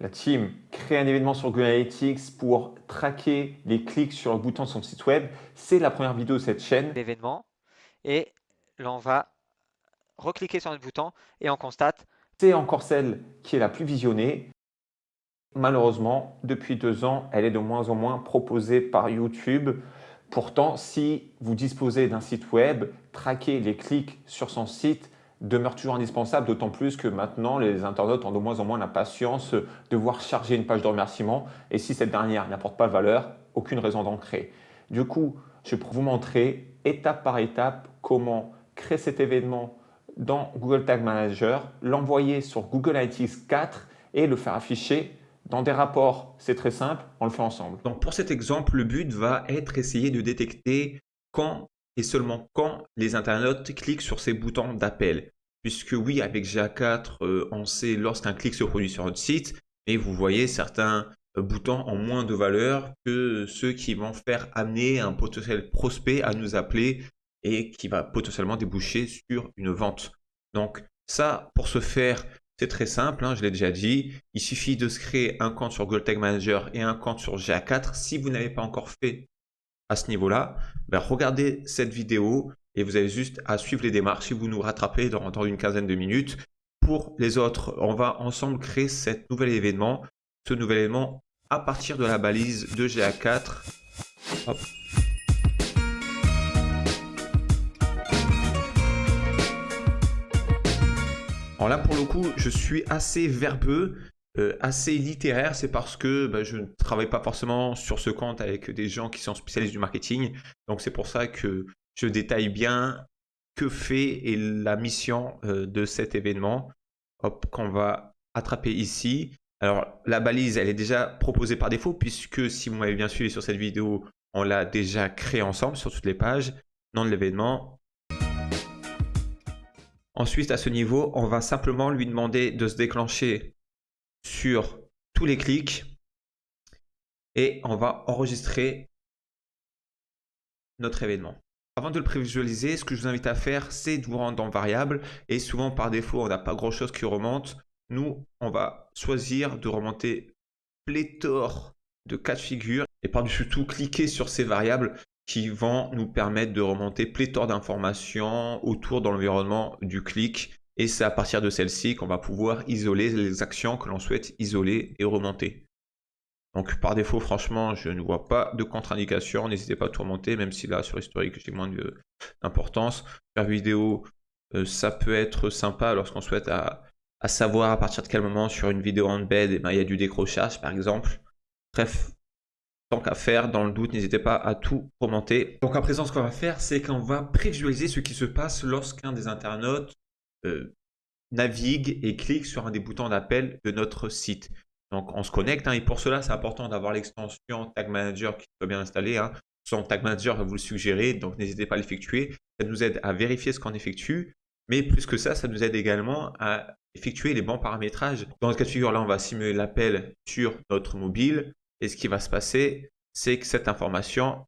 la team crée un événement sur Google Analytics pour traquer les clics sur le bouton de son site web. C'est la première vidéo de cette chaîne. L'événement. Et là, on va recliquer sur notre bouton et on constate. C'est encore celle qui est la plus visionnée. Malheureusement, depuis deux ans, elle est de moins en moins proposée par YouTube. Pourtant, si vous disposez d'un site web, traquer les clics sur son site demeure toujours indispensable, d'autant plus que maintenant, les internautes ont de moins en moins la patience de voir charger une page de remerciement et si cette dernière n'apporte pas de valeur, aucune raison d'en créer. Du coup, je vais vous montrer étape par étape comment créer cet événement dans Google Tag Manager, l'envoyer sur Google Analytics 4 et le faire afficher dans des rapports. C'est très simple, on le fait ensemble. Donc pour cet exemple, le but va être essayer de détecter quand et seulement quand les internautes cliquent sur ces boutons d'appel. Puisque oui, avec GA4, euh, on sait lorsqu'un clic se produit sur notre site, mais vous voyez certains euh, boutons ont moins de valeur que ceux qui vont faire amener un potentiel prospect à nous appeler et qui va potentiellement déboucher sur une vente. Donc ça, pour ce faire, c'est très simple, hein, je l'ai déjà dit. Il suffit de se créer un compte sur Google Tag Manager et un compte sur GA4. Si vous n'avez pas encore fait à ce niveau-là, ben, regardez cette vidéo et vous avez juste à suivre les démarches si vous nous rattrapez dans, une quinzaine de minutes. Pour les autres, on va ensemble créer cet nouvel événement, ce nouvel événement à partir de la balise de GA4. Alors là, pour le coup, je suis assez verbeux. Euh, assez littéraire, c'est parce que bah, je ne travaille pas forcément sur ce compte avec des gens qui sont spécialistes du marketing. Donc c'est pour ça que je détaille bien que fait et la mission euh, de cet événement. Hop, qu'on va attraper ici. Alors la balise, elle est déjà proposée par défaut puisque si vous m'avez bien suivi sur cette vidéo, on l'a déjà créé ensemble sur toutes les pages. Nom de l'événement. Ensuite, à ce niveau, on va simplement lui demander de se déclencher sur tous les clics et on va enregistrer notre événement. Avant de le prévisualiser, ce que je vous invite à faire, c'est de vous rendre dans variable et souvent par défaut, on n'a pas grand chose qui remonte. Nous, on va choisir de remonter pléthore de cas de figure et par-dessus tout, cliquer sur ces variables qui vont nous permettre de remonter pléthore d'informations autour de l'environnement du clic et c'est à partir de celle-ci qu'on va pouvoir isoler les actions que l'on souhaite isoler et remonter. Donc par défaut, franchement, je ne vois pas de contre-indication. N'hésitez pas à tout remonter, même si là, sur historique, j'ai moins d'importance. Faire vidéo, euh, ça peut être sympa lorsqu'on souhaite à, savoir à partir de quel moment sur une vidéo en bed, eh ben, il y a du décrochage, par exemple. Bref, tant qu'à faire, dans le doute, n'hésitez pas à tout remonter. Donc à présent, ce qu'on va faire, c'est qu'on va prévisualiser ce qui se passe lorsqu'un des internautes euh, navigue et clique sur un des boutons d'appel de notre site. Donc, on se connecte hein, et pour cela, c'est important d'avoir l'extension Tag Manager qui soit bien installée. Hein. Son Tag Manager va vous le suggérer, donc n'hésitez pas à l'effectuer. Ça nous aide à vérifier ce qu'on effectue, mais plus que ça, ça nous aide également à effectuer les bons paramétrages. Dans ce cas de figure, là, on va simuler l'appel sur notre mobile et ce qui va se passer, c'est que cette information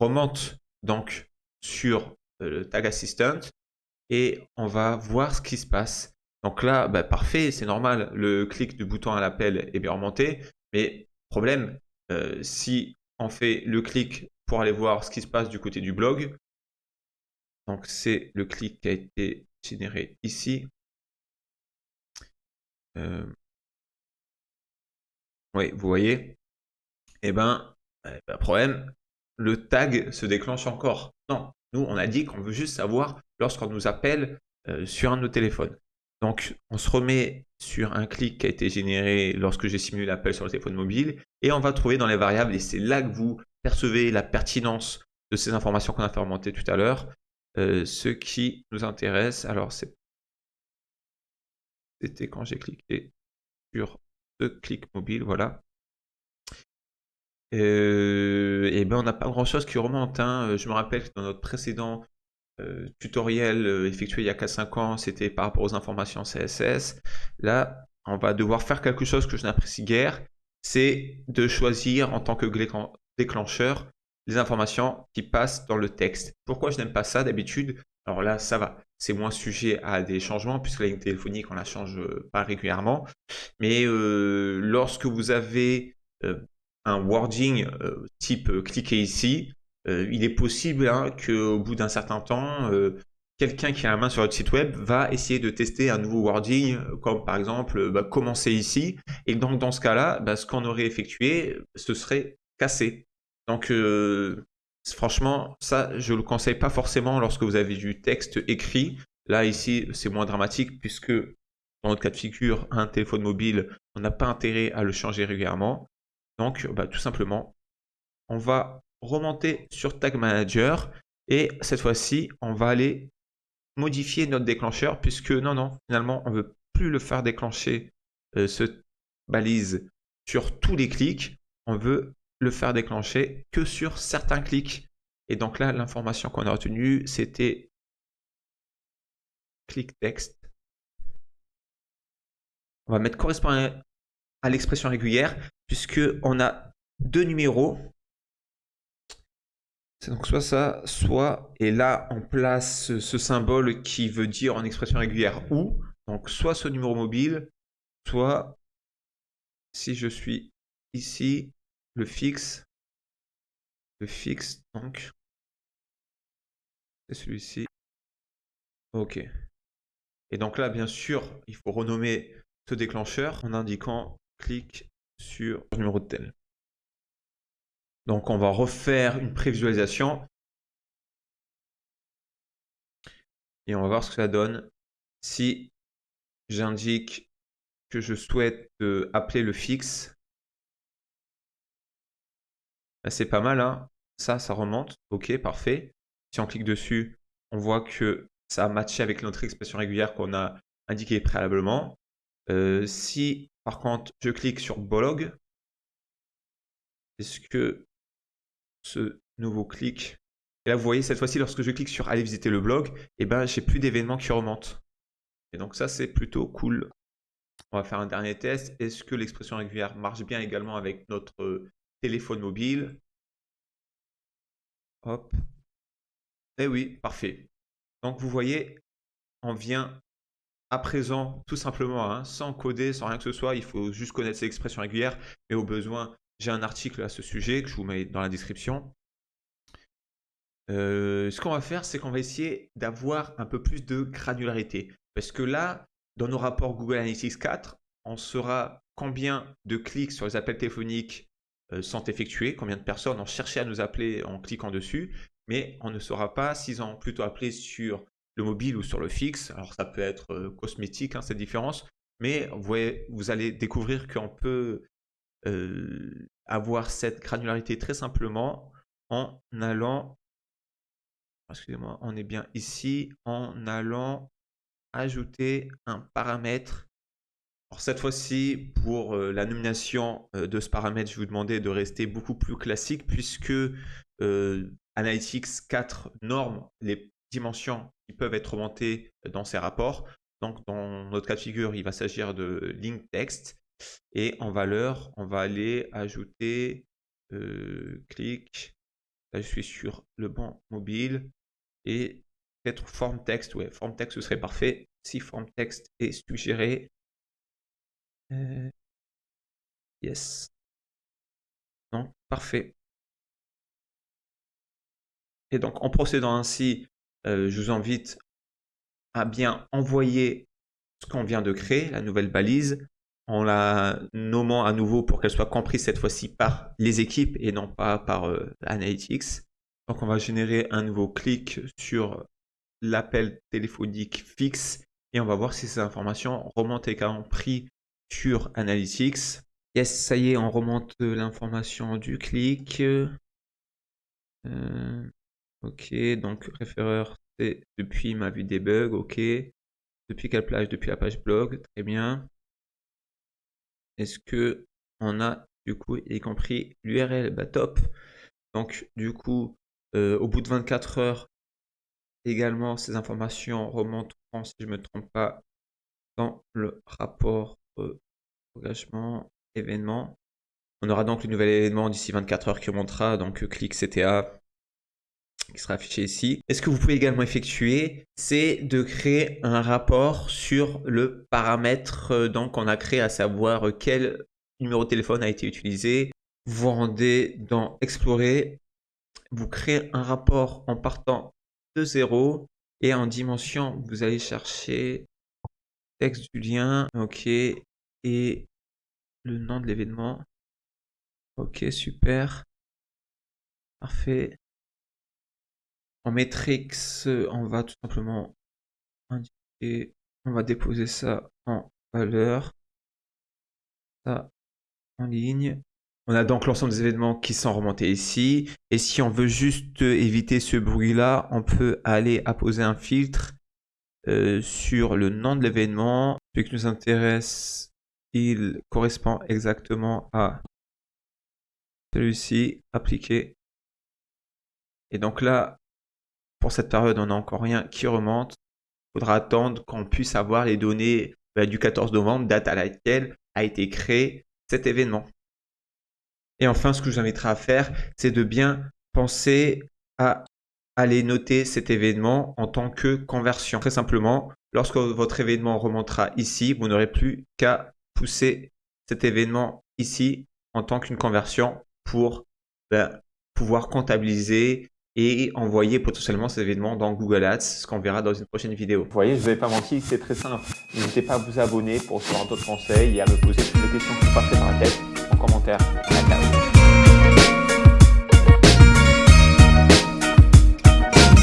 remonte donc sur euh, le Tag Assistant et on va voir ce qui se passe. Donc là, bah, parfait, c'est normal, le clic du bouton à l'appel est bien remonté, mais problème, euh, si on fait le clic pour aller voir ce qui se passe du côté du blog, donc c'est le clic qui a été généré ici. Euh, oui, vous voyez, eh ben, eh ben, problème, le tag se déclenche encore. Non, on a dit qu'on veut juste savoir lorsqu'on nous appelle euh, sur un de nos téléphones. Donc, on se remet sur un clic qui a été généré lorsque j'ai simulé l'appel sur le téléphone mobile et on va trouver dans les variables, et c'est là que vous percevez la pertinence de ces informations qu'on a fait remonter tout à l'heure, euh, ce qui nous intéresse. Alors, c'était quand j'ai cliqué sur ce clic mobile, voilà. Euh, et ben on n'a pas grand chose qui remonte. Hein. Je me rappelle que dans notre précédent euh, tutoriel euh, effectué il y a 4-5 ans, c'était par rapport aux informations CSS. Là, on va devoir faire quelque chose que je n'apprécie guère, c'est de choisir en tant que déclencheur les informations qui passent dans le texte. Pourquoi je n'aime pas ça d'habitude? Alors là, ça va. C'est moins sujet à des changements puisque la ligne téléphonique, on la change pas régulièrement. Mais lorsque vous avez un wording type cliquez ici, il est possible hein, qu'au bout d'un certain temps, quelqu'un qui a la main sur votre site web va essayer de tester un nouveau wording, comme par exemple bah, commencer ici. Et donc dans ce cas-là, bah, ce qu'on aurait effectué, ce serait cassé. Donc euh, franchement, ça, je le conseille pas forcément lorsque vous avez du texte écrit. Là, ici, c'est moins dramatique puisque dans notre cas de figure, un téléphone mobile, on n'a pas intérêt à le changer régulièrement. Donc, bah, tout simplement, on va remonter sur Tag Manager et cette fois-ci, on va aller modifier notre déclencheur puisque non, non, finalement, on ne veut plus le faire déclencher euh, ce balise sur tous les clics. On veut le faire déclencher que sur certains clics. Et donc là, l'information qu'on a retenue, c'était clic texte. On va mettre correspondant à l'expression régulière puisque on a deux numéros c'est donc soit ça, soit, et là on place ce symbole qui veut dire en expression régulière ou, donc soit ce numéro mobile, soit si je suis ici, le fixe, le fixe, donc, c'est celui-ci. Ok. Et donc là, bien sûr, il faut renommer ce déclencheur en indiquant clic sur le numéro de tel. Donc on va refaire une prévisualisation. Et on va voir ce que ça donne. Si j'indique que je souhaite euh, appeler le fixe, c'est pas mal. Hein ça, ça remonte. Ok, parfait. Si on clique dessus, on voit que ça a matché avec notre expression régulière qu'on a indiquée préalablement. Euh, si par contre je clique sur blog, est-ce que ce nouveau clic. Et là, vous voyez, cette fois-ci, lorsque je clique sur aller visiter le blog, eh ben, j'ai plus d'événements qui remontent. Et donc ça, c'est plutôt cool. On va faire un dernier test. Est-ce que l'expression régulière marche bien également avec notre téléphone mobile? Hop. Eh oui, parfait. Donc vous voyez, on vient à présent, tout simplement, hein, sans coder, sans rien que ce soit, il faut juste connaître ces expressions régulières, mais au besoin, j'ai un article à ce sujet que je vous mets dans la description. Euh, ce qu'on va faire, c'est qu'on va essayer d'avoir un peu plus de granularité. Parce que là, dans nos rapports Google Analytics 4, on saura combien de clics sur les appels téléphoniques euh, sont effectués, combien de personnes ont cherché à nous appeler en cliquant dessus, mais on ne saura pas s'ils ont plutôt appelé sur le mobile ou sur le fixe. Alors ça peut être euh, cosmétique, hein, cette différence, mais vous, allez découvrir qu'on peut euh, avoir cette granularité très simplement en allant, excusez-moi, on est bien ici, en allant ajouter un paramètre. Alors cette fois-ci, pour euh, la nomination de ce paramètre, je vous demander de rester beaucoup plus classique puisque Analytics 4 norme les qui peuvent être remontées dans ces rapports. Donc dans notre cas de figure, il va s'agir de link text. Et en valeur, on va aller ajouter, euh, clic, là je suis sur le banc mobile, et peut-être forme texte, ouais, forme texte ce serait parfait. Si forme texte est suggéré, euh, yes. Non, parfait. Et donc en procédant ainsi, euh, je vous invite à bien envoyer ce qu'on vient de créer, la nouvelle balise, en la nommant à nouveau pour qu'elle soit comprise cette fois-ci par les équipes et non pas par euh, Analytics. Donc on va générer un nouveau clic sur l'appel téléphonique fixe et on va voir si ces informations remontent également pris sur Analytics. Yes, ça y est, on remonte l'information du clic. Euh, ok, donc référeur, c'est depuis ma vue des bugs, ok. Depuis quelle plage? Depuis la page blog, très bien. Est-ce que on a du coup y compris l'URL bah, top. Donc du coup, euh, au bout de 24 heures, également ces informations remonteront, si je ne me trompe pas, dans le rapport engagement événement. On aura donc le nouvel événement d'ici 24 heures qui remontera, donc euh, clic CTA qui sera affiché ici. Et ce que vous pouvez également effectuer, c'est de créer un rapport sur le paramètre euh, qu'on a créé, à savoir quel numéro de téléphone a été utilisé. Vous rendez dans Explorer, vous créez un rapport en partant de 0 et en dimension, vous allez chercher texte du lien, ok, et le nom de l'événement. Ok, super. Parfait. En matrix, on va tout simplement indiquer, on va déposer ça en valeur, en ligne. On a donc l'ensemble des événements qui sont remontés ici. Et si on veut juste éviter ce bruit-là, on peut aller apposer un filtre euh, sur le nom de l'événement. Ce qui nous intéresse, il correspond exactement à celui-ci, appliqué. Et donc là, pour cette période, on n'a encore rien qui remonte. Il faudra attendre qu'on puisse avoir les données bah, du 14 novembre, date à laquelle a été créé cet événement. Et enfin, ce que je vous inviterai à faire, c'est de bien penser à aller noter cet événement en tant que conversion. Très simplement, lorsque votre événement remontera ici, vous n'aurez plus qu'à pousser cet événement ici en tant qu'une conversion pour ben, pouvoir comptabiliser et envoyer potentiellement ces événements dans Google Ads, ce qu'on verra dans une prochaine vidéo. Vous voyez, je ne ai pas menti, c'est très simple. N'hésitez pas à vous abonner pour recevoir d'autres conseils et à me poser toutes les questions qui vous passent par la tête en commentaire.